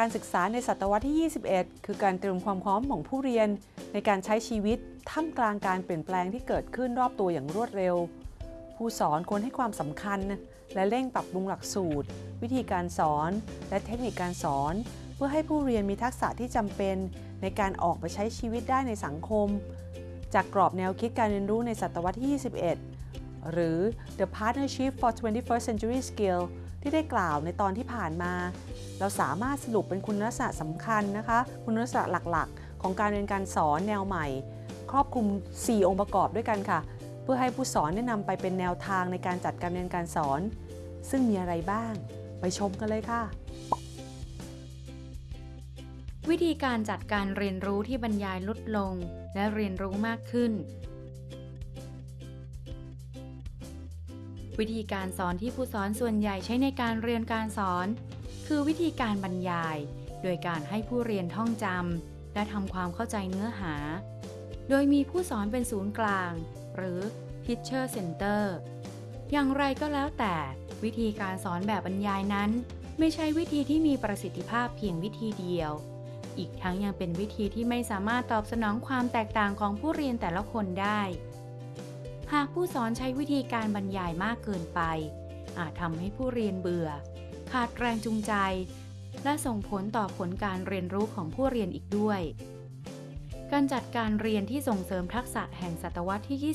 การศึกษาในศตวรรษที่ 21 คือการเตรียมความพร้อมของผู้เรียน ในการใช้ชีวิตท่ามกลางการเปลี่ยนแปลงที่เกิดขึ้นรอบตัวอย่างรวดเร็ว ผู้สอนควรให้ความสำคัญ และเร่งปรับปรุงหลักสูตร วิธีการสอน และเทคนิคการสอน เพื่อให้ผู้เรียนมีทักษะที่จำเป็น ในการออกไปใช้ชีวิตได้ในสังคม จากกรอบแนวคิดการเรียนรู้ในศตวรรษที่ 21 หรือ The Partnership for 21st Century Skills ที่ได้กล่าวในตอนที่ผ่านมา เราสามารถสรุปเป็นคุณลักษณะสำคัญนะคะ คุณลักษณะหลักๆ ของการเรียนการสอนแนวใหม่ ครอบคลุม 4 องค์ประกอบด้วยกันค่ะ เพื่อให้ผู้สอนได้นำไปเป็นแนวทางในการจัดการเรียนการสอน ซึ่งมีอะไรบ้าง ไปชมกันเลยค่ะวิธีการจัดการเรียนรู้ที่บรรยายลดลง และเรียนรู้มากขึ้น วิธีการสอนที่ผู้สอนส่วนใหญ่ใช้ในการเรียนการสอน คือวิธีการบรรยาย โดยการให้ผู้เรียนท่องจำและทำความเข้าใจเนื้อหา โดยมีผู้สอนเป็นศูนย์กลาง หรือ Teacher Center อย่างไรก็แล้วแต่วิธีการสอนแบบบรรยายนั้น ไม่ใช่วิธีที่มีประสิทธิภาพเพียงวิธีเดียว อีกทั้งยังเป็นวิธีที่ไม่สามารถตอบสนองความแตกต่างของผู้เรียนแต่ละคนได้ หากผู้สอนใช้วิธีการบรรยายมากเกินไป อาจทำให้ผู้เรียนเบื่อ ขาดแรงจูงใจ และส่งผลต่อผลการเรียนรู้ของผู้เรียนอีกด้วย การจัดการเรียนที่ส่งเสริมทักษะแห่งศตวรรษที่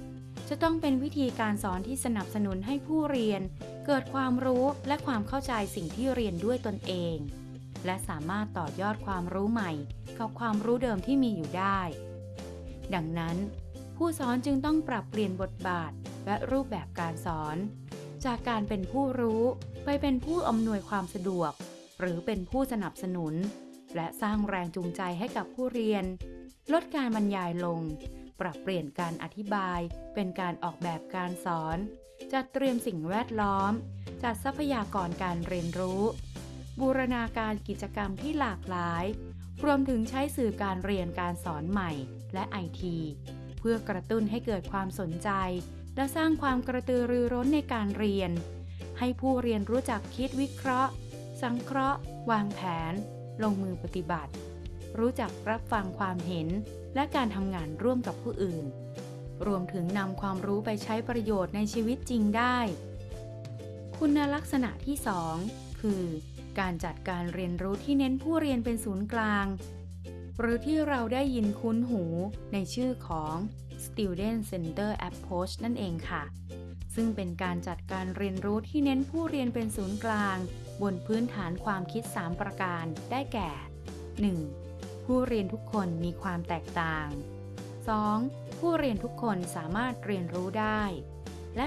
21 จะต้องเป็นวิธีการสอนที่สนับสนุนให้ผู้เรียน เกิดความรู้และความเข้าใจสิ่งที่เรียนด้วยตนเอง และสามารถต่อยอดความรู้ใหม่ กับความรู้เดิมที่มีอยู่ได้ ดังนั้น ผู้สอนจึงต้องปรับเปลี่ยนบทบาทและรูปแบบการสอน จากการเป็นผู้รู้ไปเป็นผู้อำนวยความสะดวก หรือเป็นผู้สนับสนุน และสร้างแรงจูงใจให้กับผู้เรียน ลดการบรรยายลง ปรับเปลี่ยนการอธิบาย เป็นการออกแบบการสอน จัดเตรียมสิ่งแวดล้อม จัดทรัพยากรการเรียนรู้ บูรณาการกิจกรรมที่หลากหลาย รวมถึงใช้สื่อการเรียนการสอนใหม่ และไอที เพื่อกระตุ้นให้เกิดความสนใจ และสร้างความกระตือรือร้นในการเรียน ให้ผู้เรียนรู้จักคิดวิเคราะห์ สังเคราะห์ วางแผน ลงมือปฏิบัติ รู้จักรับฟังความเห็น และการทำงานร่วมกับผู้อื่น รวมถึงนำความรู้ไปใช้ประโยชน์ในชีวิตจริงได้ คุณลักษณะที่ 2 คือ การจัดการเรียนรู้ที่เน้นผู้เรียนเป็นศูนย์กลาง หรือที่เราได้ยินคุ้นหูในชื่อของ Student Center Approach นั่นเองค่ะ ซึ่งเป็นการจัดการเรียนรู้ที่เน้นผู้เรียนเป็นศูนย์กลาง บนพื้นฐานความคิด 3 ประการได้แก่ 1. ผู้เรียนทุกคนมีความแตกต่าง 2. ผู้เรียนทุกคนสามารถเรียนรู้ได้ และ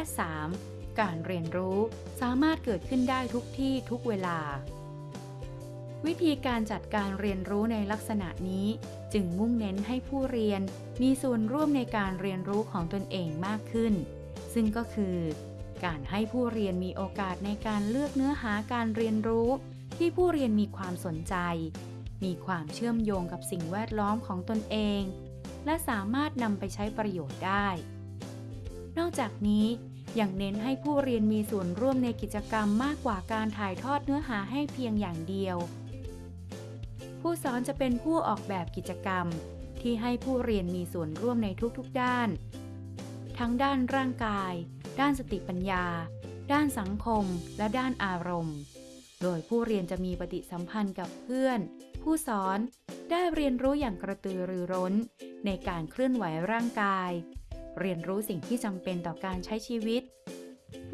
3. การเรียนรู้สามารถเกิดขึ้นได้ทุกที่ทุกเวลา วิธีการจัดการเรียนรู้ในลักษณะนี้ จึงมุ่งเน้นให้ผู้เรียนมีส่วนร่วมในการเรียนรู้ของตนเองมากขึ้น ซึ่งก็คือ การให้ผู้เรียนมีโอกาสในการเลือกเนื้อหาการเรียนรู้ ที่ผู้เรียนมีความสนใจ มีความเชื่อมโยงกับสิ่งแวดล้อมของตนเอง และสามารถนำไปใช้ประโยชน์ได้ นอกจากนี้ยังเน้นให้ผู้เรียนมีส่วนร่วมในกิจกรรมมากกว่าการถ่ายทอดเนื้อหาให้เพียงอย่างเดียว ผู้สอนจะเป็นผู้ออกแบบกิจกรรม ที่ให้ผู้เรียนมีส่วนร่วมในทุกๆด้าน ทั้งด้านร่างกาย ด้านสติปัญญา ด้านสังคม และด้านอารมณ์ โดยผู้เรียนจะมีปฏิสัมพันธ์กับเพื่อน ผู้สอนได้เรียนรู้อย่างกระตือรือร้น ในการเคลื่อนไหวร่างกาย เรียนรู้สิ่งที่จำเป็นต่อการใช้ชีวิต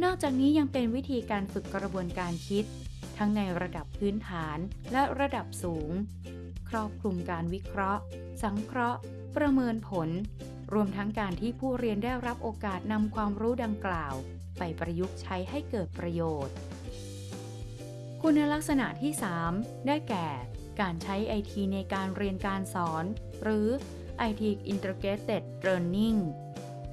นอกจากนี้ยังเป็นวิธีการฝึกกระบวนการคิด ทั้งในระดับพื้นฐานและระดับสูง ครอบคลุมการวิเคราะห์ สังเคราะห์ ประเมินผล รวมทั้งการที่ผู้เรียนได้รับโอกาสนำความรู้ดังกล่าว ไปประยุกต์ใช้ให้เกิดประโยชน์ คุณลักษณะที่ 3 ได้แก่ การใช้ไอทีในการเรียนการสอน หรือ IT Integrated Learning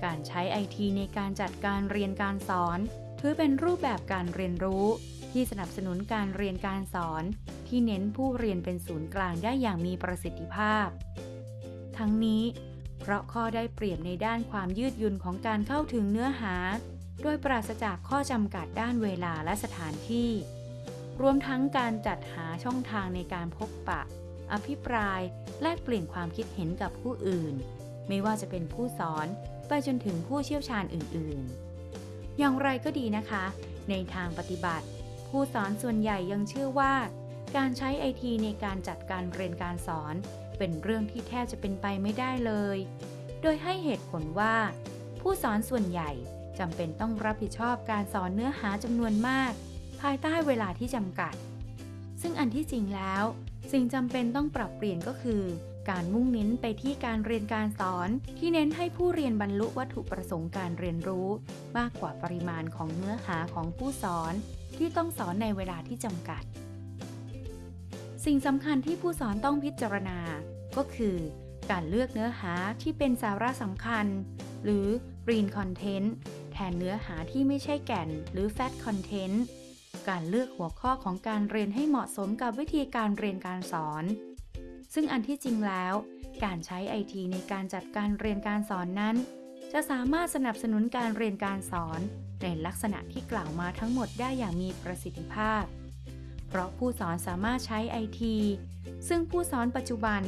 การใช้ไอทีในการจัดการเรียนการสอน ถือเป็นรูปแบบการเรียนรู้ ที่สนับสนุนการเรียนการสอน ที่เน้นผู้เรียนเป็นศูนย์กลางได้อย่างมีประสิทธิภาพ ทั้งนี้ เพราะข้อได้เปรียบในด้านความยืดหยุ่นของการเข้าถึงเนื้อหา โดยปราศจากข้อจำกัดด้านเวลาและสถานที่ รวมทั้งการจัดหาช่องทางในการพบปะ อภิปราย แลกเปลี่ยนความคิดเห็นกับผู้อื่น ไม่ว่าจะเป็นผู้สอน ไปจนถึงผู้เชี่ยวชาญอื่นๆ อย่างไรก็ดีนะคะ ในทางปฏิบัติ ผู้สอนส่วนใหญ่ยังเชื่อว่า การใช้ไอทีในการจัดการเรียนการสอน เป็นเรื่องที่แทบจะเป็นไปไม่ได้เลย โดยให้เหตุผลว่า ผู้สอนส่วนใหญ่จำเป็นต้องรับผิดชอบการสอนเนื้อหาจำนวนมาก ภายใต้เวลาที่จำกัด ซึ่งอันที่จริงแล้ว สิ่งจำเป็นต้องปรับเปลี่ยนก็คือ การมุ่งเน้นไปที่การเรียนการสอน ที่เน้นให้ผู้เรียนบรรลุวัตถุประสงค์การเรียนรู้ มากกว่าปริมาณของเนื้อหาของผู้สอน ที่ต้องสอนในเวลาที่จำกัด สิ่งสำคัญที่ผู้สอนต้องพิจารณา ก็คือ การเลือกเนื้อหาที่เป็นสาระสำคัญ หรือ green content แทนเนื้อหาที่ไม่ใช่แก่น หรือ fat content การเลือกหัวข้อของการเรียนให้เหมาะสมกับวิธีการเรียนการสอน ซึ่งอันที่จริงแล้ว การใช้ไอทีในการจัดการเรียนการสอนนั้น จะสามารถสนับสนุนการเรียนการสอน ในลักษณะที่กล่าวมาทั้งหมดได้อย่างมีประสิทธิภาพ เพราะผู้สอนสามารถใช้ไอทีซึ่งผู้สอนปัจจุบัน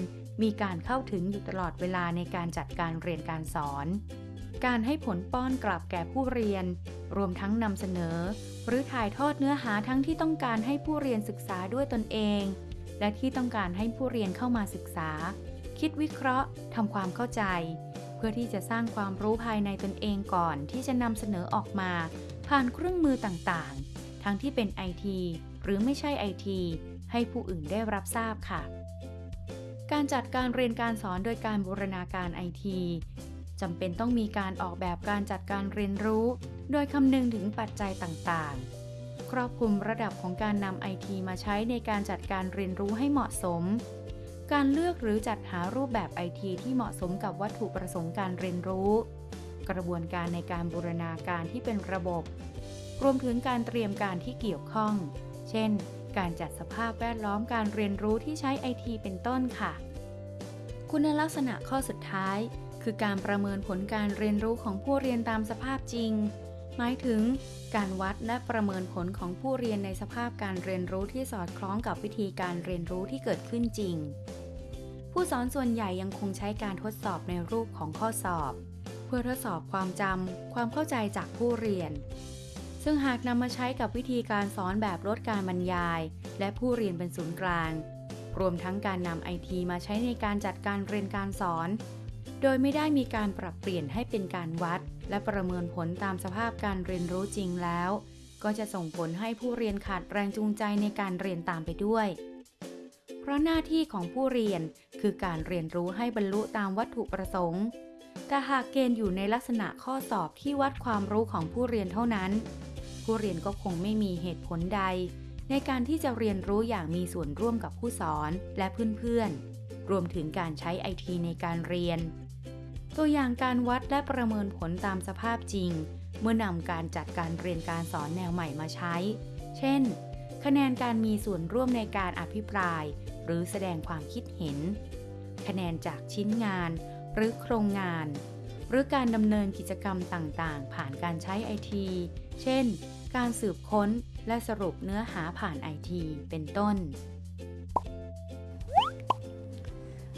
มีการเข้าถึงอยู่ตลอดเวลาในการจัดการเรียนการสอน การให้ผลป้อนกลับแก่ผู้เรียน รวมทั้งนำเสนอ หรือถ่ายทอดเนื้อหาทั้งที่ต้องการให้ผู้เรียนศึกษาด้วยตนเอง และที่ต้องการให้ผู้เรียนเข้ามาศึกษา คิดวิเคราะห์ทำความเข้าใจ เพื่อที่จะสร้างความรู้ภายในตนเองก่อนที่จะนำเสนอออกมา ผ่านเครื่องมือต่างๆ ทั้งที่เป็นไอทีหรือไม่ใช่ไอทีให้ผู้อื่นได้รับทราบค่ะ การจัดการเรียนการสอนโดยการบูรณาการไอทีจำเป็นต้องมีการออกแบบการจัดการเรียนรู้ โดยคำนึงถึงปัจจัยต่างๆ ครอบคลุมระดับของการนำไอทีมาใช้ในการจัดการเรียนรู้ให้เหมาะสม การเลือกหรือจัดหารูปแบบไอทีที่เหมาะสมกับวัตถุประสงค์การเรียนรู้ กระบวนการในการบูรณาการที่เป็นระบบ รวมถึงการเตรียมการที่เกี่ยวข้อง เช่น การจัดสภาพแวดล้อมการเรียนรู้ที่ใช้ไอทีเป็นต้นค่ะ คุณลักษณะข้อสุดท้าย คือการประเมินผลการเรียนรู้ของผู้เรียนตามสภาพจริง หมายถึงการวัดและประเมินผลของผู้เรียนในสภาพการเรียนรู้ที่สอดคล้องกับวิธีการเรียนรู้ที่เกิดขึ้นจริง ผู้สอนส่วนใหญ่ยังคงใช้การทดสอบในรูปของข้อสอบ เพื่อทดสอบความจำความเข้าใจจากผู้เรียน ซึ่งหากนำมาใช้กับวิธีการสอนแบบลดการบรรยาย และผู้เรียนเป็นศูนย์กลาง รวมทั้งการนำไอทีมาใช้ในการจัดการเรียนการสอน โดยไม่ได้มีการปรับเปลี่ยนให้เป็นการวัด และประเมินผลตามสภาพการเรียนรู้จริงแล้ว ก็จะส่งผลให้ผู้เรียนขาดแรงจูงใจในการเรียนตามไปด้วย เพราะหน้าที่ของผู้เรียนคือการเรียนรู้ให้บรรลุตามวัตถุประสงค์ แต่หากเกณฑ์อยู่ในลักษณะข้อสอบที่วัดความรู้ของผู้เรียนเท่านั้น ผู้เรียนก็คงไม่มีเหตุผลใด ในการที่จะเรียนรู้อย่างมีส่วนร่วมกับผู้สอนและเพื่อนๆรวมถึงการใช้ไอทีในการเรียน ตัวอย่างการวัดและประเมินผลตามสภาพจริง เมื่อนำการจัดการเรียนการสอนแนวใหม่มาใช้ เช่น คะแนนการมีส่วนร่วมในการอภิปราย หรือแสดงความคิดเห็น คะแนนจากชิ้นงาน หรือโครงงาน หรือการดำเนินกิจกรรมต่างๆ ผ่านการใช้ไอทีเช่น การสืบค้นและสรุปเนื้อหาผ่านไอทีเป็นต้น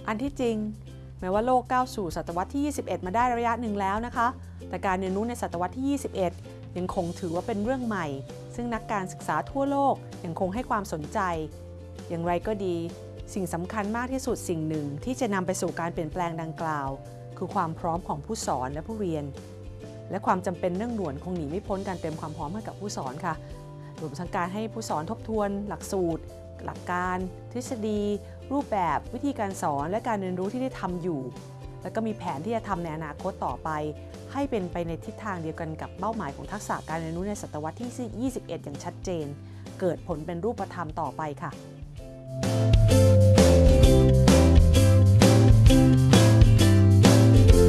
อันที่จริง แม้ว่าโลกก้าวสู่ศตวรรษที่ 21 มาได้ระยะหนึ่งแล้วนะคะ แต่การเรียนรู้ในศตวรรษที่ 21 ยังคงถือว่าเป็นเรื่องใหม่ ซึ่งนักการศึกษาทั่วโลกยังคงให้ความสนใจ อย่างไรก็ดี สิ่งสำคัญมากที่สุดสิ่งหนึ่งที่จะนำไปสู่การเปลี่ยนแปลงดังกล่าว คือความพร้อมของผู้สอนและผู้เรียน และความจำเป็นเรื่องด่วนคงหนีไม่พ้นการเตรียมความพร้อมให้กับผู้สอนค่ะรวมทั้งการให้ผู้สอนทบทวน หลักสูตร หลักการ ทฤษฎี รูปแบบวิธีการสอนและการเรียนรู้ที่ได้ทำอยู่ แล้วก็มีแผนที่จะทำในอนาคตต่อไป ให้เป็นไปในทิศทางเดียวกันกับเป้าหมายของทักษะการเรียนรู้ในศตวรรษที่ 21 อย่างชัดเจน เกิดผลเป็นรูปธรรมต่อไปค่ะ